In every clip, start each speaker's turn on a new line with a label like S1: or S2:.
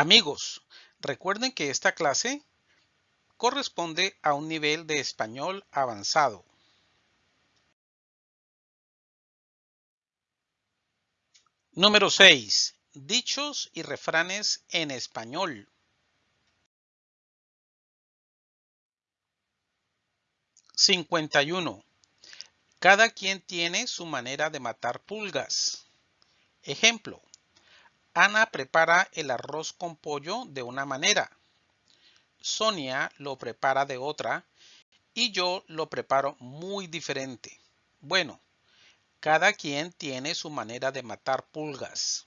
S1: Amigos, recuerden que esta clase corresponde a un nivel de español avanzado. Número 6. Dichos y refranes en español. ¿51? Cada quien tiene su manera de matar pulgas. Ejemplo. Ana prepara el arroz con pollo de una manera. Sonia lo prepara de otra y yo lo preparo muy diferente. Bueno, cada quien tiene su manera de matar pulgas.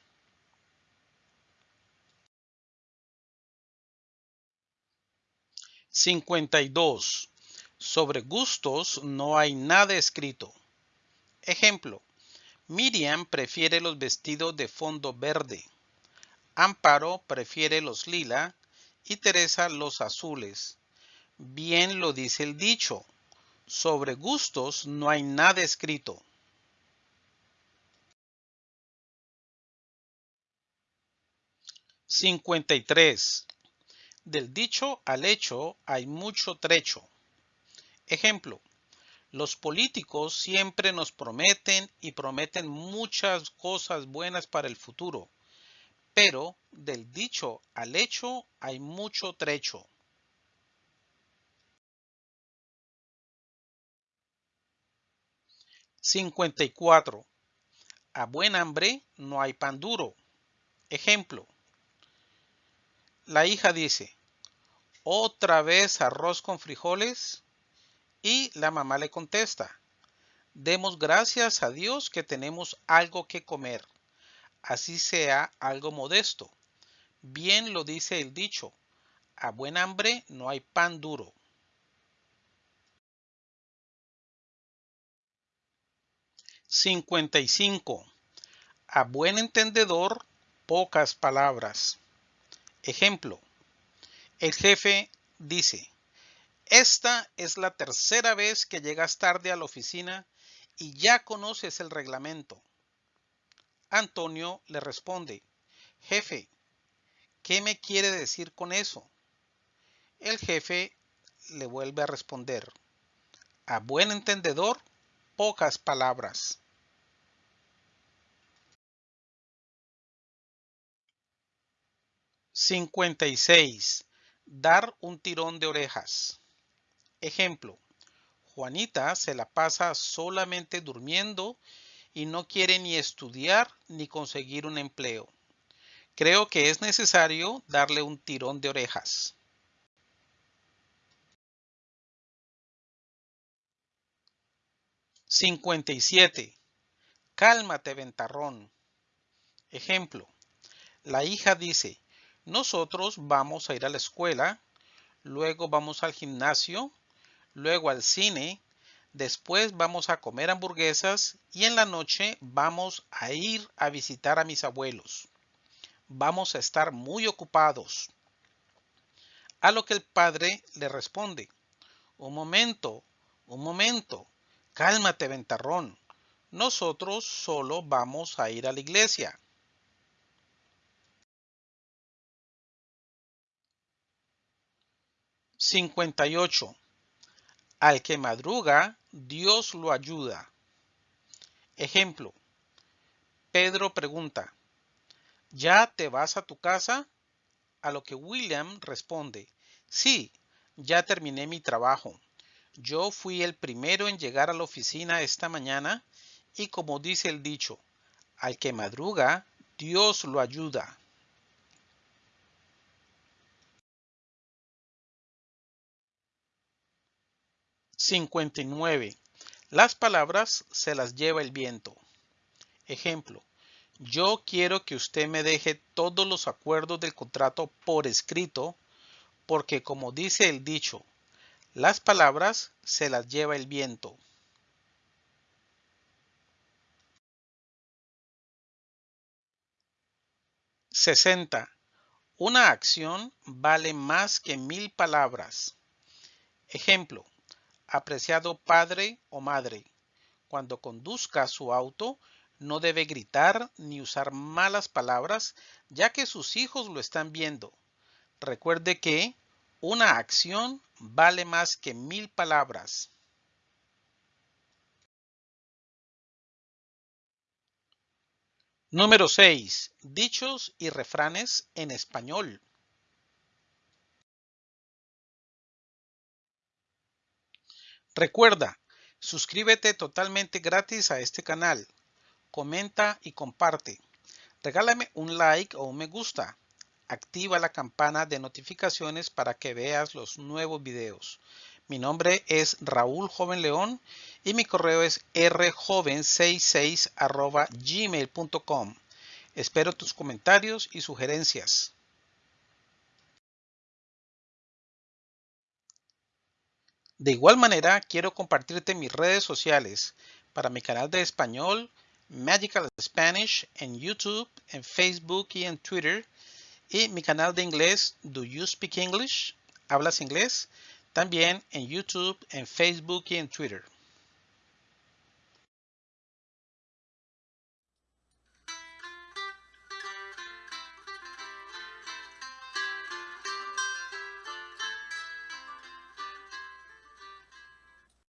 S1: 52. Sobre gustos no hay nada escrito. Ejemplo. Miriam prefiere los vestidos de fondo verde. Amparo prefiere los lila y Teresa los azules. Bien lo dice el dicho. Sobre gustos no hay nada escrito. ¿53? Del dicho al hecho hay mucho trecho. Ejemplo, los políticos siempre nos prometen y prometen muchas cosas buenas para el futuro, pero del dicho al hecho hay mucho trecho. ¿54? A buen hambre no hay pan duro. Ejemplo. La hija dice, ¿otra vez arroz con frijoles? Y la mamá le contesta, demos gracias a Dios que tenemos algo que comer, así sea algo modesto. Bien lo dice el dicho, a buen hambre no hay pan duro. ¿55? A buen entendedor, pocas palabras. Ejemplo, el jefe dice, esta es la tercera vez que llegas tarde a la oficina y ya conoces el reglamento. Antonio le responde, jefe, ¿qué me quiere decir con eso? El jefe le vuelve a responder, a buen entendedor, pocas palabras. ¿56? Dar un tirón de orejas. Ejemplo, Juanita se la pasa solamente durmiendo y no quiere ni estudiar ni conseguir un empleo. Creo que es necesario darle un tirón de orejas. ¿57? Cálmate, ventarrón. Ejemplo, la hija dice, nosotros vamos a ir a la escuela, luego vamos al gimnasio, luego al cine, después vamos a comer hamburguesas y en la noche vamos a ir a visitar a mis abuelos. Vamos a estar muy ocupados. A lo que el padre le responde, un momento, un momento, cálmate ventarrón, nosotros solo vamos a ir a la iglesia. 58. Al que madruga, Dios lo ayuda. Ejemplo. Pedro pregunta, ¿ya te vas a tu casa? A lo que William responde, sí, ya terminé mi trabajo. Yo fui el primero en llegar a la oficina esta mañana y como dice el dicho, al que madruga, Dios lo ayuda. 59. Las palabras se las lleva el viento. Ejemplo. Yo quiero que usted me deje todos los acuerdos del contrato por escrito, porque como dice el dicho, las palabras se las lleva el viento. ¿60? Una acción vale más que mil palabras. Ejemplo, apreciado padre o madre, cuando conduzca su auto, No debe gritar ni usar malas palabras, ya que sus hijos lo están viendo. Recuerde que una acción vale más que mil palabras. Número 6. Dichos y refranes en español. Recuerda, suscríbete totalmente gratis a este canal. Comenta y comparte. Regálame un like o un me gusta. Activa la campana de notificaciones para que veas los nuevos videos. Mi nombre es Raúl Joven León y mi correo es rjoven66 gmail.com. Espero tus comentarios y sugerencias. De igual manera, quiero compartirte mis redes sociales para mi canal de español, Magical Spanish, en YouTube, en Facebook y en Twitter, y mi canal de inglés, Do You Speak English? ¿Hablas inglés? También en YouTube, en Facebook y en Twitter.